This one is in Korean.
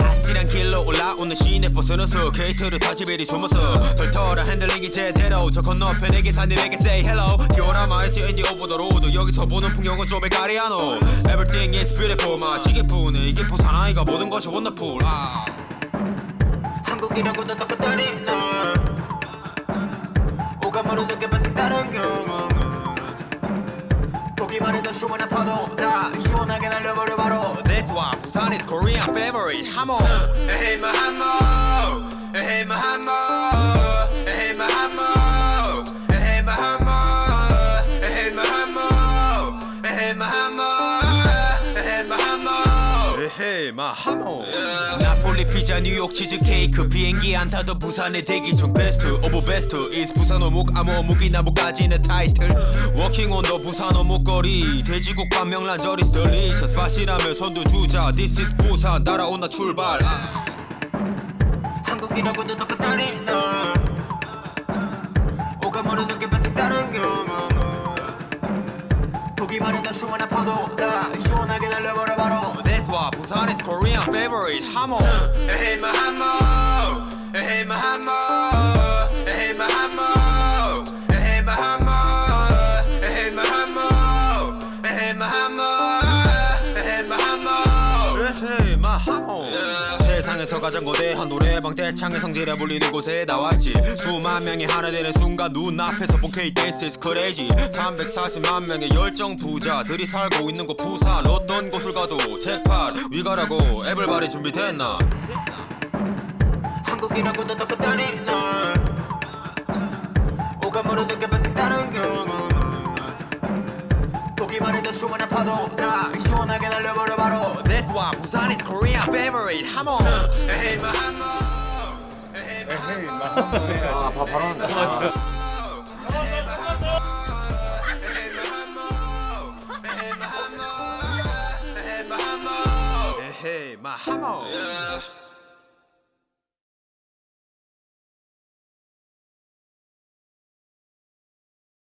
아찔한 길로 올라오는 시내 버스너서 게이트를 타지 베리 숨어서 털털한 핸들링이 제대로 저 건너편에 계산님에게 say hello 디오라마 에티엔디 오버 더 로드 여기서 보는 풍경은 좀 헷갈리하노 Everything is beautiful 마치게 푸네 이게 부산 아이가 모든 것이 원더풀 아. 한국이라고도 똑같다니 너 오감으로 느껴본 색다른 경험 보기만 해도 시원한 파도 다 시원하게 날려버려 바로 That's why 부산 is Korean favorite. 하모 에헤이 마하모 헤이 마 하모. 나폴리 피자 뉴욕 치즈케이크 비행기 안 타도 부산에 대기 중 best of best is 부산 어묵 아무 어묵이 나무까지는 타이틀. walking on the 부산 어묵거리 돼지국밥 명란절이 delicious. 맛이라면 손도 주자 This is 부산 따라온나 출발. 아. 한국이라고도 똑같다니 너. 오감으로 느껴본 색다른 경험 보기만 해도 시원한 파도 다. 시원하게 날려버려 바로 Busan is Korean favorite hamo. Eh, hey my hamo, eh, hey my hamo, eh, hey my hamo, hey my hamo, hey my hamo, hey my hamo, hey my hamo, hey my hamo. 세상에서 가장 거대한 노래방 대창의 성질에 불리는 곳에 나왔지. 수만 명이 하나 되는 순간 눈앞에서 본 K-Dance is crazy. 340만 명의 열정 부자들이 살고 있는 곳 부산. 어떤 곳을 가도 잭팟 위가라고 애블바리 준비됐나? 한국이라고도 똑같다니 너 오감으로 느껴본 색다른 경험 보기만 해도 시원한 파도 다 시원하게 날려버려 바로 That's why 부산 is Korean favorite. 하모 에헤이 마하모 에헤이 아, 바, 바로 한다. 에헤이 마 하모